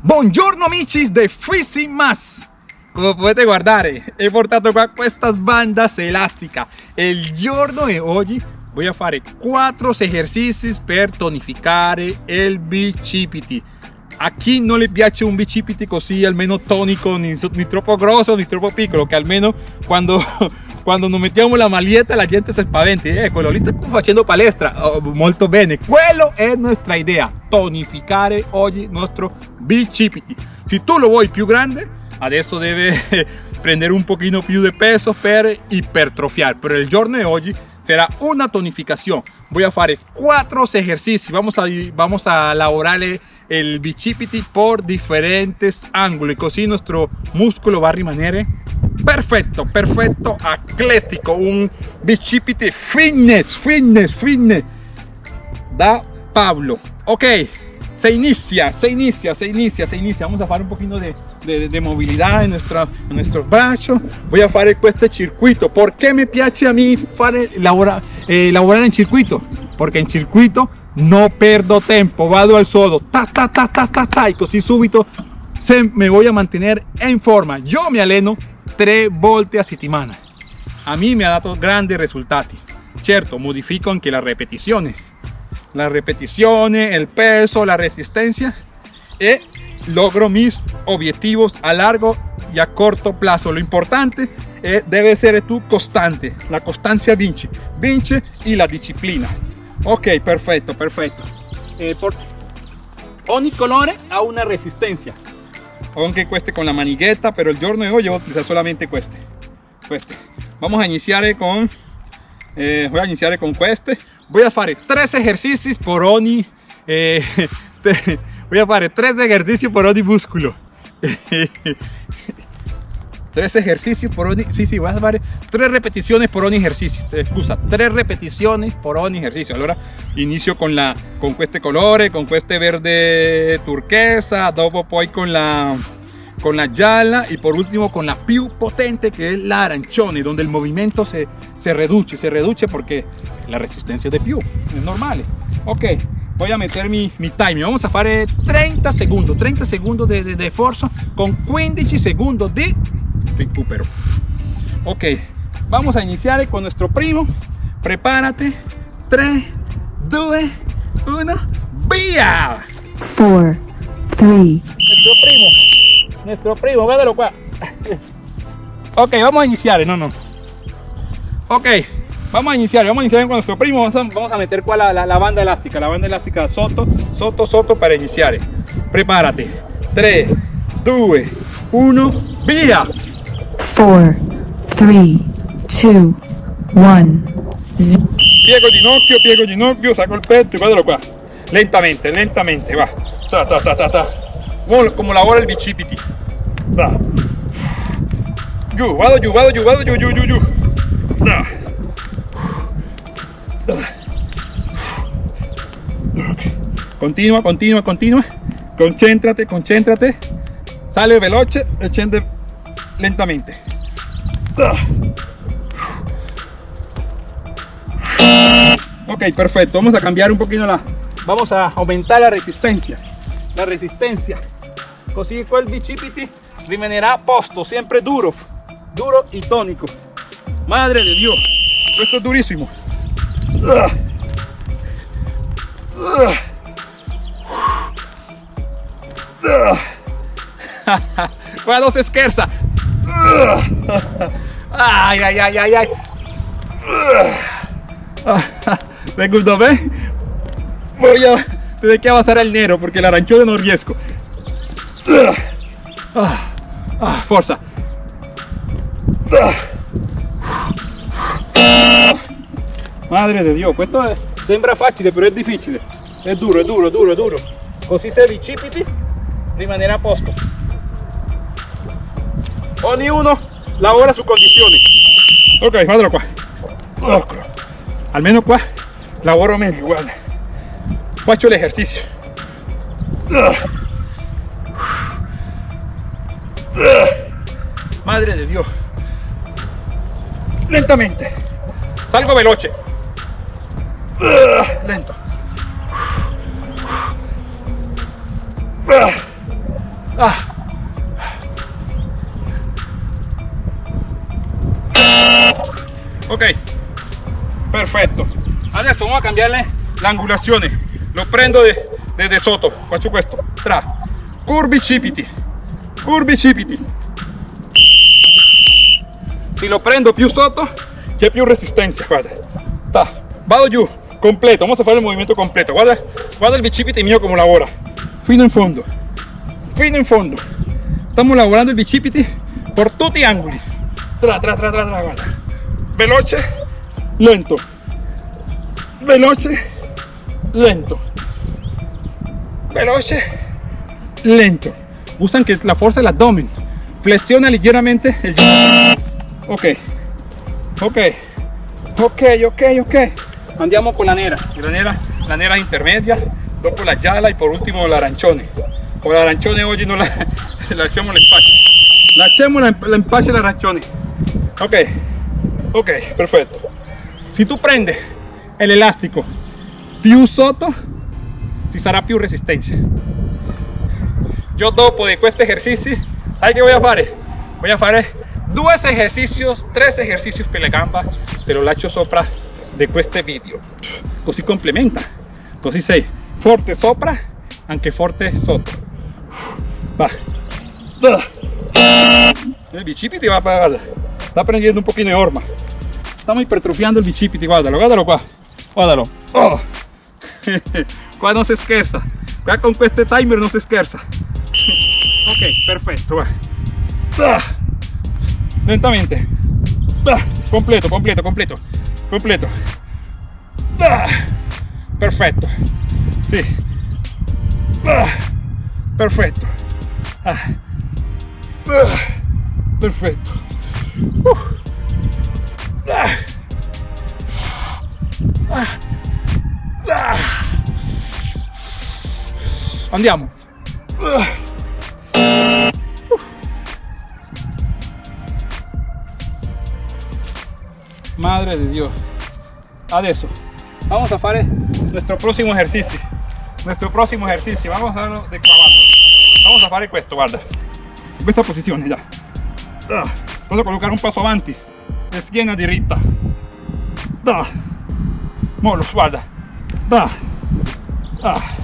Buongiorno amici de Freezing Más. Come potete guardare he portato qua estas bandas elásticas. El giorno de hoy voy a fare 4 ejercicios per tonificare el bicipiti a chi non le piace un bicipiti così almeno tonico ni, ni troppo grosso ni troppo piccolo che almeno quando quando nos mettiamo la maglietta la gente si spaventa eh, quello lì sta palestra oh, molto bene quello è nostra idea tonificare oggi nostro bicipiti si tu lo vuoi più grande adesso deve prendere un pochino più di peso per ipertrofiar pero el giorno de hoy será una tonificación. Voy a fare cuatro ejercicios vamos a vamos a elaborar el bicipiti por diferentes ángulos y así nuestro músculo va a rimanere perfecto, perfecto, atlético, un bicipite fitness, fitness, fitness da Pablo. Ok, se inicia, se inicia, se inicia, se inicia. Vamos a hacer un poquito de, de, movilidad en, nuestra, en nuestros brazos. Voy a hacer este circuito. ¿Por qué me piace a mí elaborar, eh, elaborar en circuito? Porque en circuito no perdo tiempo, vado al sodo, ta ta ta ta ta ta, y así súbito se me voy a mantener en forma. Yo me aleno 3 volte a settimana. A me ha dado grandes resultados. Certo, modifico anche la repetizione. La repetizione, el peso, la resistencia y logro mis objetivos a largo y a corto plazo. Lo importante es, debe ser tú constante. La constancia vince. Vince y la disciplina. Ok, perfecto, perfecto. Eh, por... Ogni colore ha una resistencia aunque cueste con la manigueta pero el giorno de hoy yo voy a utilizar solamente cueste. Cueste. Vamos a iniciar con eh, voy a iniciar con cueste. Voy a hacer tres ejercicios por ogni eh, voy a hacer tres ejercicios por ogni músculo tres ejercicios por ogni sí sí voy a hacer tres repeticiones por ogni ejercicio. Excusa tres repeticiones por ogni ejercicio ahora inicio con la con este color con este verde turquesa dopo poi con la con la yala y por último con la più potente que es la arancione donde el movimiento se, se reduce, se reduce porque la resistencia de più es normal. Ok, voy a meter mi, mi time, vamos a hacer 30 segundos, 30 segundos de, de, de esfuerzo con 15 segundos de recupero. Ok, vamos a iniciar con nuestro primo, prepárate, 3, 2, 1, vía. 4, 3, nuestro primo nuestro primo, védalo qua. ok, vamos a iniciar, no, no. Ok, vamos a iniciar, vamos a iniciar con nuestro primo, vamos a, meter qua la, la, banda elástica, la banda elástica soto, soto, soto para iniciar. Prepárate. 3, 2, 1, via. 4, 3, 2, 1, Piego ginocchio, piego ginocchio, saco el petto y guardalo qua. Lentamente, lentamente, va. Ta, ta, ta, ta, ta. Como lavora bicipiti. Va. Giù, vado giù, vado giù, vado giù, giù, giù, giù. Continua, continua, continua. Concéntrate, concéntrate. Sale veloce e scende lentamente. Ok, perfecto. Vamos a cambiar un poquito la... Vamos a aumentar la resistencia. La resistencia. Così quel bicipiti rimanerà a posto, siempre duro, duro y tónico. Madre de Dios, esto es durísimo. Cuando se esquerza. Ay, ay, ay, ay, ay. Secondo me voy a tener que avanzar al nero porque la arancione non riesco. Ah, ah, forza. Madre de Dio, questo è, sembra facile però è difficile. È duro, è duro, duro, duro. Così se bicipiti rimanerà a posto. Ognuno lavora su condizioni. Ok, guardalo qua. Eccolo. Almeno qua lavoro meglio, guarda. Faccio l'esercizio. Madre de Dios. Lentamente. Salgo veloce. Lento. Ah. Ok, perfetto. Adesso vamos a cambiarle la angulazione. Lo prendo de- desde sotto, faccio questo. Tra, curvi cipiti, curvi cipiti. Si lo prendo più sotto, c'è più resistenza, guarda. Ta. Vado giù, completo, vamos a fare il movimento completo. Guarda, guarda il bicipite mio come lavora. Fino in fondo, fino in fondo. Stiamo lavorando il bicipiti por tutti gli angoli. Tra, tra, tra, tra, tra, guarda. Veloce, lento. Veloce, lento. Veloce, lento. Usa anche la forza dell'addome. Flexiona leggermente il ginocchio. Ok, ok, ok, ok, ok. Andiamo con la nera. La nera, la nera intermedia, dopo la gialla y por último l'arancione. Con l'arancione oggi non la, lasciamo l'empaccio. Lasciamo la- l'empaccio e l'arancione. Ok, ok, perfetto. Se tu prendi l'elastico più sotto, ci sarà più resistenza. Yo dopo de questi esercizi, sai che voy a fare? Voy a fare due esercicios, tres ejercicios per la gamba, te lo lascio sopra di questo video. Così complementa, così sei forte sopra, anche forte sotto. Va. El bicipiti va para guarda, Está prendendo un pochino de horma. Estamos hipertrofiando el bicipiti, guardalo, guardalo qua. Guardalo. Oh. Qua non si scherza. Qua con questo timer non si scherza. Ok, perfetto, va. Ah. Lentamente. Ah. Completo, completo, completo. Completo. Perfetto. Sì. Ah. Perfetto. Ah. Ah. Perfetto. Andiamo. Madre de Dios. Adesso vamos a fare nuestro próximo ejercicio. Nuestro próximo ejercicio. Vamos a hacerlo de clavado. Vamos a fare questo, guarda. In questa posizione già. Posso collocare un passo avanti. E schiena diritta. Da. Molo, guarda. Da. Ah.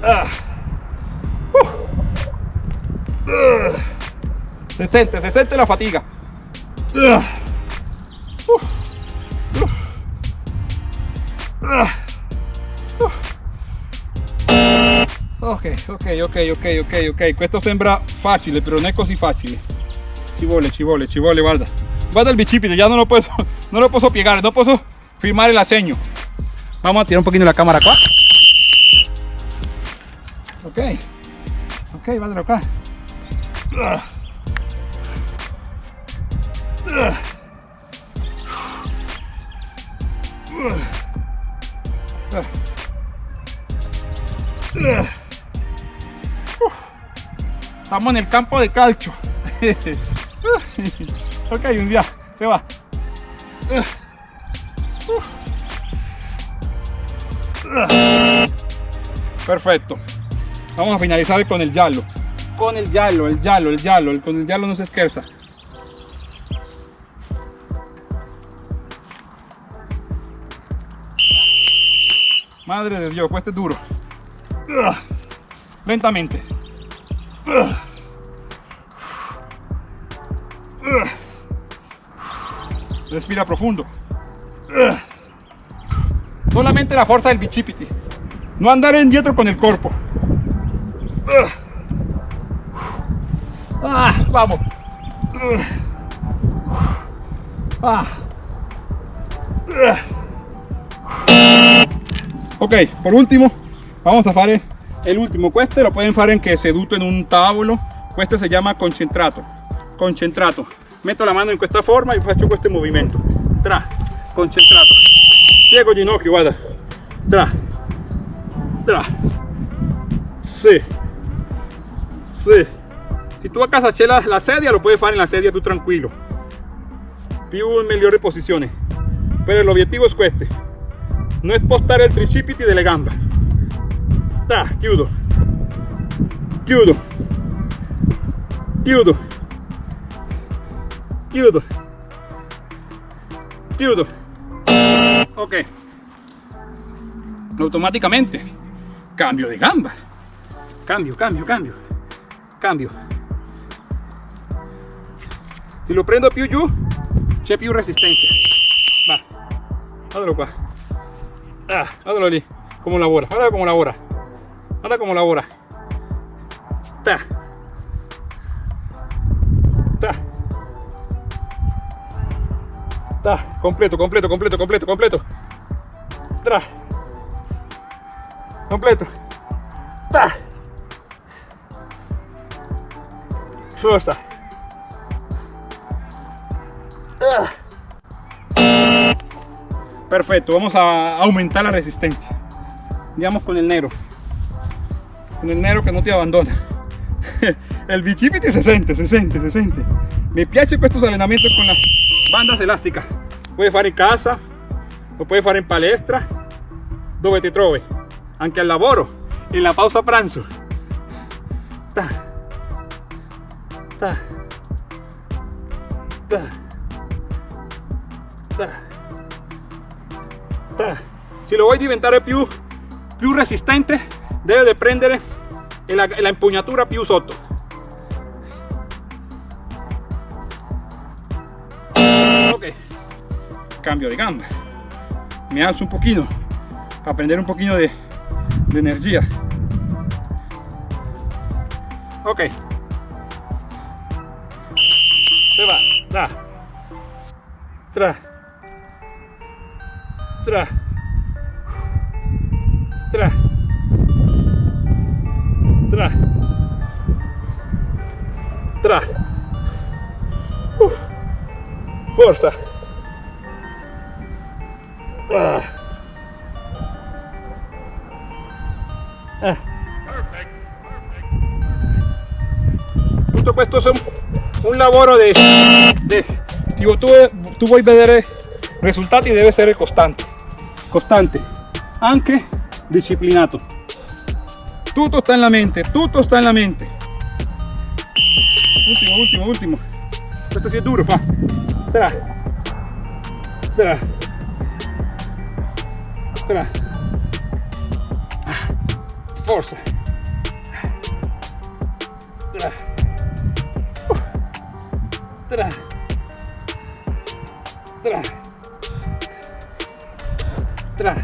Ah. Uh. Ah. Se sente, se sente la fatica. Ah. Uh. Uh. Ah. Ok, ok, ok, ok, ok, ok. Questo sembra facile, però non è così facile. Ci vuole, ci vuole, ci vuole, guarda. Guarda il bicipite, ya no lo puedo, no lo puedo piegare, no puedo firmar el segno. Vamos a tirar un poquito la cámara acá. Ok, ok, guardalo acá. Ah. En el campo de calcio. ok, un día se va. Perfecto. Vamos a finalizar con el giallo. Con el giallo, el giallo, el giallo. El- con el giallo no se scherza. Madre de Dios, este es duro. Lentamente. Respira profundo. Solamente la fuerza del bicipiti. No andar indietro con el cuerpo. Ah, vamos. Ah. Ok, por último, vamos a fare el último. Questo lo pueden fare anche seduto in un tavolo. Questo si chiama concentrato. Concentrato. Metto la mano in questa forma e faccio questo movimento. Tra, concentrato. Piego ginocchio, guarda. Tra, tra. Sì. Sì. Se tu a casa c'è la, la sedia, lo puoi fare in la sedia più tranquillo. Più migliore posizione. Però l'obiettivo è questo. Non spostare il tricipiti delle gambe. Ta, chiudo. chiudo chiudo chiudo chiudo ok. Automáticamente. Cambio de gamba. Cambio cambio cambio. Cambio. Si lo prendo più giù c'è più resistencia. Va. Guardalo qua ah, guardalo lì come lavora guarda come lavora guarda come lavora ta ta completo completo completo completo completo tra completo ta Ah. Perfecto, vamos a aumentar la resistencia. Andiamo con el negro. Con el negro que no te abandona. El bicipiti se sente, se sente, se sente. Mi piace estos allenamenti con las bandas elásticas. Puoi fare in casa, lo puoi fare in palestra, dove ti trovi. Anche al lavoro, en la pausa pranzo. Ta. Ta. Ta. Ta. Ta. Lo vuoi diventare più, più resistente, deve prendere la, la impugnatura più sotto. Cambio de gamba. Me alzo un poquito para prender un poquito de, de energía. Ok. Se va. Da. Tra. Tra. Tra. Tra. Tra. Uh. Forza. Ah. Ah. Tutto questo è un, un lavoro di, di tipo, tu, tu vuoi vedere risultati deve essere costante costante anche disciplinato. Tutto sta nella mente tutto sta nella mente. Ultimo ultimo ultimo questo si è duro fa tra tra tra forza. Tra tra tra tra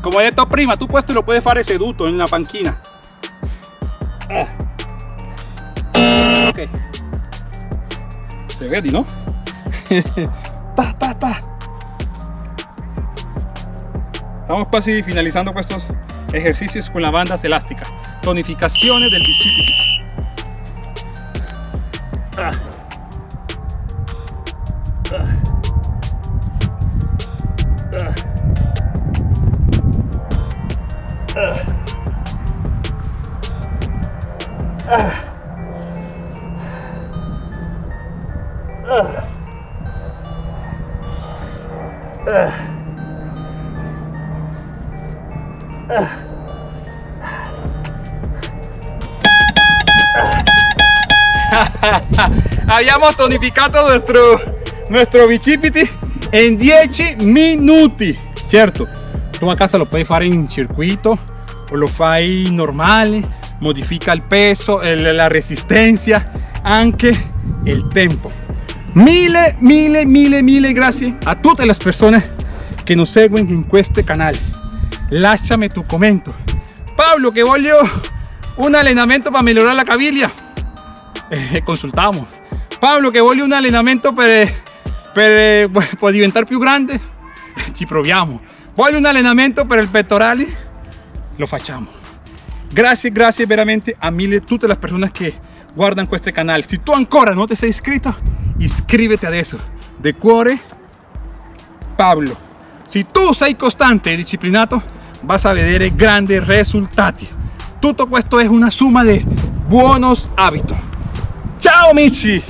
come ho detto prima tu questo lo puoi fare seduto in una panchina ah. ok. Te vedi no? ta, ta, ta. Estamos casi finalizando estos ejercicios con las bandas elásticas tonificaciones del bicipiti ah. Abbiamo tonificato nuestro, nuestro bicipiti en 10 minuti. Certo, tu a casa lo puoi fare in circuito o lo fai normale, modifica il peso, el, la resistencia, anche il tempo. Mille, mille, mille, mille grazie a tutte le persone che nos seguen in questo canale. Lasciami tu commento. Pablo, che voglio un allenamento para mejorar la caviglia. Eh, consultamos. Pablo, che voglio un allenamento per, per, per diventare più grande. Ci proviamo. Voglio un allenamento per il pettorali. Lo facciamo. Grazie, grazie veramente a mille tutte le persone che guardano questo canale. Se tu ancora non ti sei iscritto, iscriviti adesso. De cuore, Pablo. Se tu sei costante e disciplinato, vas a vedere grandi risultati. Tutto questo è una summa di buonos hábitos. Ciao amici!